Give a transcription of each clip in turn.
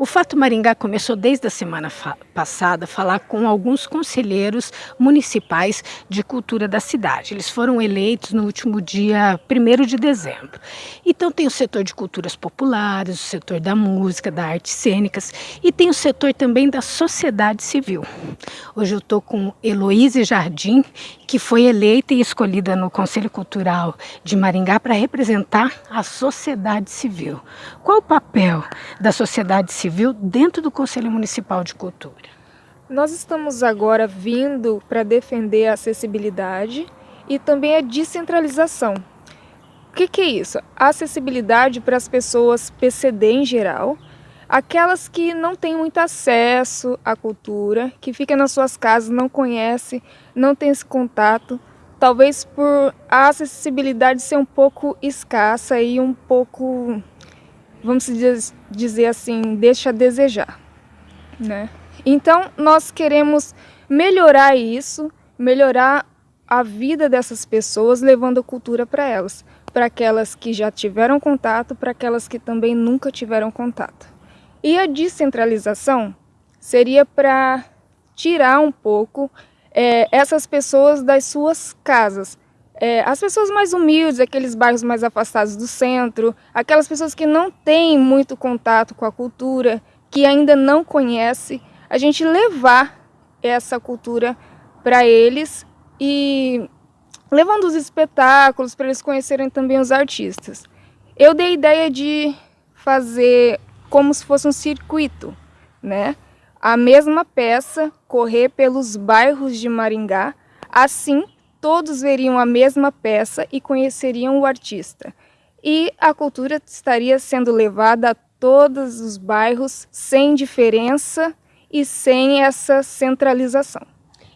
O Fato Maringá começou desde a semana passada a falar com alguns conselheiros municipais de cultura da cidade. Eles foram eleitos no último dia 1 de dezembro. Então tem o setor de culturas populares, o setor da música, da artes cênicas e tem o setor também da sociedade civil. Hoje eu estou com Heloíse Jardim, que foi eleita e escolhida no Conselho Cultural de Maringá para representar a sociedade civil. Qual o papel da sociedade civil Civil dentro do Conselho Municipal de Cultura. Nós estamos agora vindo para defender a acessibilidade e também a descentralização. O que, que é isso? A acessibilidade para as pessoas PCD em geral, aquelas que não têm muito acesso à cultura, que ficam nas suas casas, não conhecem, não têm esse contato, talvez por a acessibilidade ser um pouco escassa e um pouco vamos dizer assim, deixa a desejar, né? Então, nós queremos melhorar isso, melhorar a vida dessas pessoas, levando cultura para elas, para aquelas que já tiveram contato, para aquelas que também nunca tiveram contato. E a descentralização seria para tirar um pouco é, essas pessoas das suas casas, é, as pessoas mais humildes, aqueles bairros mais afastados do centro, aquelas pessoas que não têm muito contato com a cultura, que ainda não conhecem, a gente levar essa cultura para eles e levando os espetáculos para eles conhecerem também os artistas. Eu dei a ideia de fazer como se fosse um circuito, né? A mesma peça correr pelos bairros de Maringá, assim todos veriam a mesma peça e conheceriam o artista. E a cultura estaria sendo levada a todos os bairros sem diferença e sem essa centralização.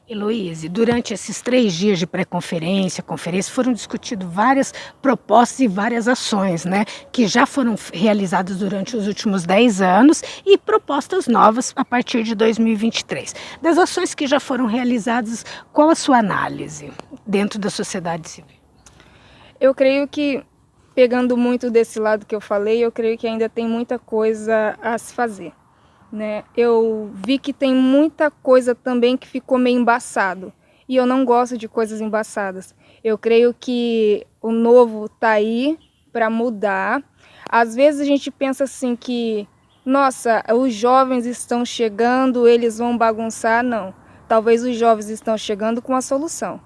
Heloíse, durante esses três dias de pré-conferência, conferência, foram discutidas várias propostas e várias ações, né, que já foram realizadas durante os últimos dez anos e propostas novas a partir de 2023. Das ações que já foram realizadas, qual a sua análise dentro da sociedade civil? Eu creio que, pegando muito desse lado que eu falei, eu creio que ainda tem muita coisa a se fazer né? Eu vi que tem muita coisa também que ficou meio embaçado. E eu não gosto de coisas embaçadas. Eu creio que o novo tá aí para mudar. Às vezes a gente pensa assim que, nossa, os jovens estão chegando, eles vão bagunçar. Não. Talvez os jovens estão chegando com a solução.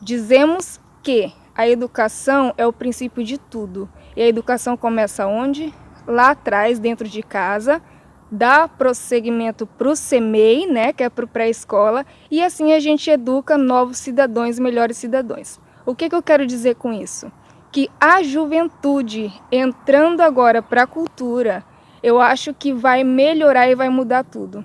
Dizemos que a educação é o princípio de tudo. E a educação começa onde? Lá atrás, dentro de casa, dá prosseguimento para o CEMEI, né, que é para o pré-escola, e assim a gente educa novos cidadãos, melhores cidadãos. O que, que eu quero dizer com isso? Que a juventude entrando agora para a cultura, eu acho que vai melhorar e vai mudar tudo.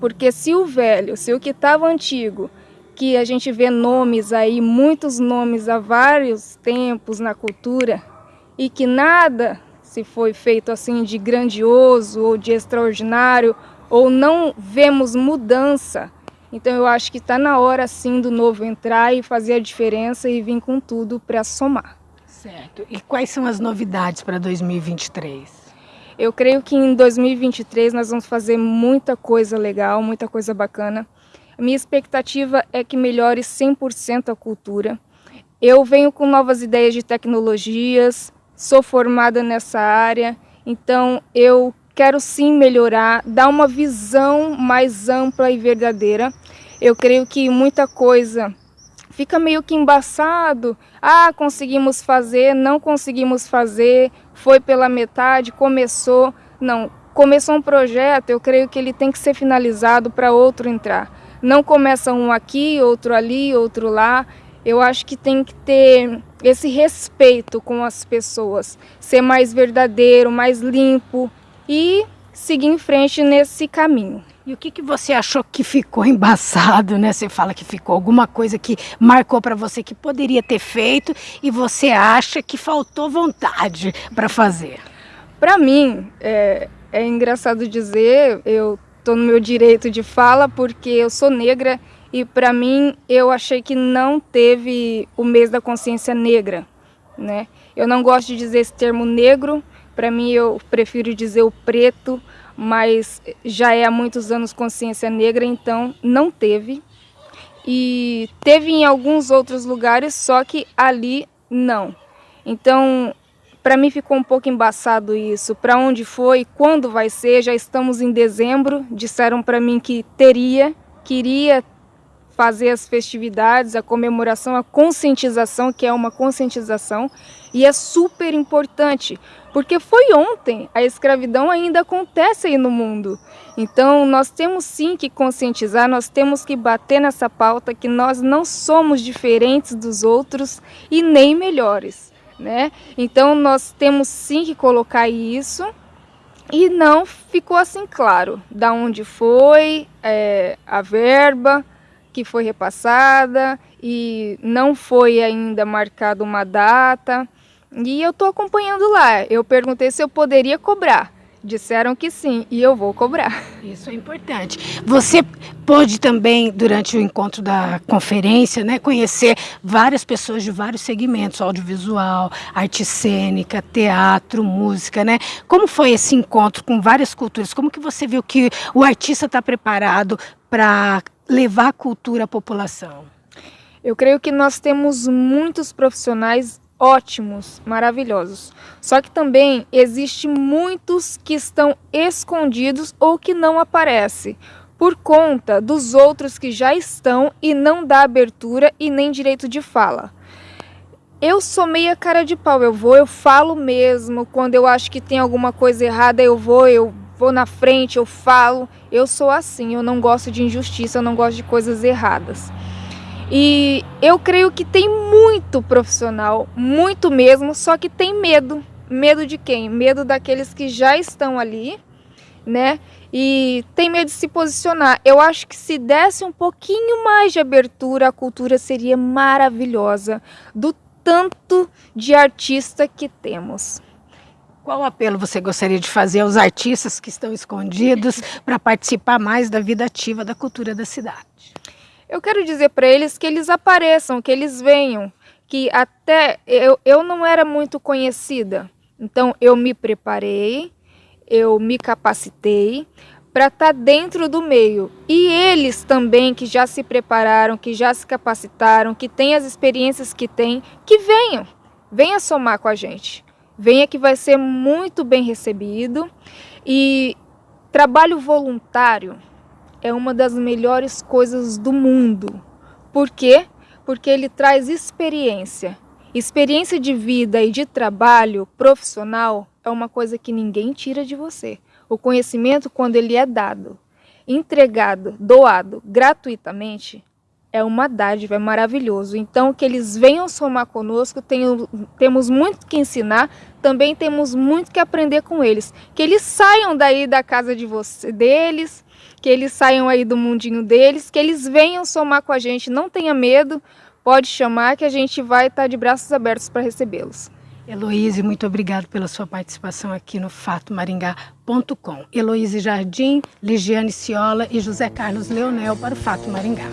Porque se o velho, se o que estava antigo, que a gente vê nomes aí, muitos nomes há vários tempos na cultura, e que nada se foi feito assim de grandioso ou de extraordinário, ou não vemos mudança. Então eu acho que está na hora sim do novo entrar e fazer a diferença e vir com tudo para somar. Certo. E quais são as novidades para 2023? Eu creio que em 2023 nós vamos fazer muita coisa legal, muita coisa bacana. A minha expectativa é que melhore 100% a cultura. Eu venho com novas ideias de tecnologias, sou formada nessa área, então eu quero sim melhorar, dar uma visão mais ampla e verdadeira. Eu creio que muita coisa fica meio que embaçado. Ah, conseguimos fazer, não conseguimos fazer, foi pela metade, começou. Não, começou um projeto, eu creio que ele tem que ser finalizado para outro entrar. Não começa um aqui, outro ali, outro lá. Eu acho que tem que ter esse respeito com as pessoas, ser mais verdadeiro, mais limpo e seguir em frente nesse caminho. E o que, que você achou que ficou embaçado, né? Você fala que ficou alguma coisa que marcou para você que poderia ter feito e você acha que faltou vontade para fazer? Para mim, é, é engraçado dizer, eu estou no meu direito de fala porque eu sou negra e para mim, eu achei que não teve o mês da consciência negra, né? Eu não gosto de dizer esse termo negro, para mim eu prefiro dizer o preto, mas já é há muitos anos consciência negra, então não teve. E teve em alguns outros lugares, só que ali não. Então, para mim ficou um pouco embaçado isso. Para onde foi? Quando vai ser? Já estamos em dezembro. Disseram para mim que teria, queria fazer as festividades, a comemoração, a conscientização, que é uma conscientização, e é super importante, porque foi ontem, a escravidão ainda acontece aí no mundo. Então nós temos sim que conscientizar, nós temos que bater nessa pauta que nós não somos diferentes dos outros e nem melhores. Né? Então nós temos sim que colocar isso e não ficou assim claro da onde foi é, a verba, que foi repassada e não foi ainda marcada uma data. E eu estou acompanhando lá. Eu perguntei se eu poderia cobrar. Disseram que sim, e eu vou cobrar. Isso é importante. Você pôde também, durante o encontro da conferência, né, conhecer várias pessoas de vários segmentos, audiovisual, arte cênica, teatro, música, né? Como foi esse encontro com várias culturas? Como que você viu que o artista está preparado para levar cultura à população? Eu creio que nós temos muitos profissionais ótimos, maravilhosos. Só que também existe muitos que estão escondidos ou que não aparecem por conta dos outros que já estão e não dá abertura e nem direito de fala. Eu sou meia cara de pau, eu vou, eu falo mesmo, quando eu acho que tem alguma coisa errada, eu vou, eu vou na frente, eu falo. Eu sou assim, eu não gosto de injustiça, eu não gosto de coisas erradas. E eu creio que tem muito profissional, muito mesmo, só que tem medo. Medo de quem? Medo daqueles que já estão ali, né? E tem medo de se posicionar. Eu acho que se desse um pouquinho mais de abertura, a cultura seria maravilhosa, do tanto de artista que temos. Qual apelo você gostaria de fazer aos artistas que estão escondidos para participar mais da vida ativa da cultura da cidade? Eu quero dizer para eles que eles apareçam, que eles venham, que até eu, eu não era muito conhecida, então eu me preparei, eu me capacitei para estar tá dentro do meio. E eles também que já se prepararam, que já se capacitaram, que têm as experiências que têm, que venham, venha somar com a gente. Venha que vai ser muito bem recebido. E trabalho voluntário é uma das melhores coisas do mundo. Por quê? Porque ele traz experiência. Experiência de vida e de trabalho profissional é uma coisa que ninguém tira de você. O conhecimento, quando ele é dado, entregado, doado gratuitamente, é uma dádiva, é maravilhoso. Então, que eles venham somar conosco, tenho, temos muito que ensinar, também temos muito que aprender com eles. Que eles saiam daí da casa de você, deles, que eles saiam aí do mundinho deles, que eles venham somar com a gente, não tenha medo, pode chamar que a gente vai estar de braços abertos para recebê-los. Heloíse, muito obrigado pela sua participação aqui no fatomaringá.com. Heloíse Jardim, Ligiane Ciola e José Carlos Leonel para o Fato Maringá.